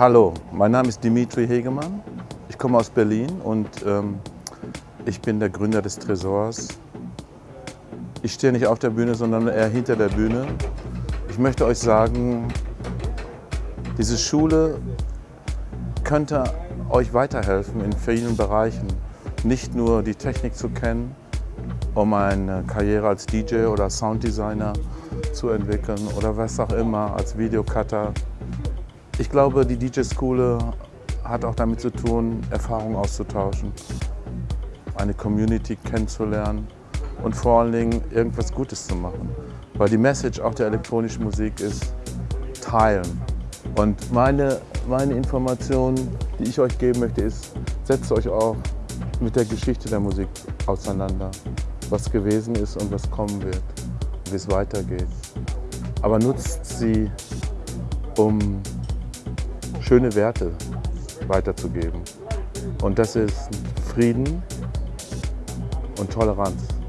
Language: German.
Hallo, mein Name ist Dimitri Hegemann. Ich komme aus Berlin und ähm, ich bin der Gründer des Tresors. Ich stehe nicht auf der Bühne, sondern eher hinter der Bühne. Ich möchte euch sagen, diese Schule könnte euch weiterhelfen in vielen Bereichen. Nicht nur die Technik zu kennen, um eine Karriere als DJ oder Sounddesigner zu entwickeln oder was auch immer, als Videocutter. Ich glaube, die DJ-Schule hat auch damit zu tun, Erfahrungen auszutauschen, eine Community kennenzulernen und vor allen Dingen irgendwas Gutes zu machen. Weil die Message auch der elektronischen Musik ist, teilen. Und meine, meine Information, die ich euch geben möchte, ist, setzt euch auch mit der Geschichte der Musik auseinander. Was gewesen ist und was kommen wird, wie es weitergeht. Aber nutzt sie, um schöne Werte weiterzugeben. Und das ist Frieden und Toleranz.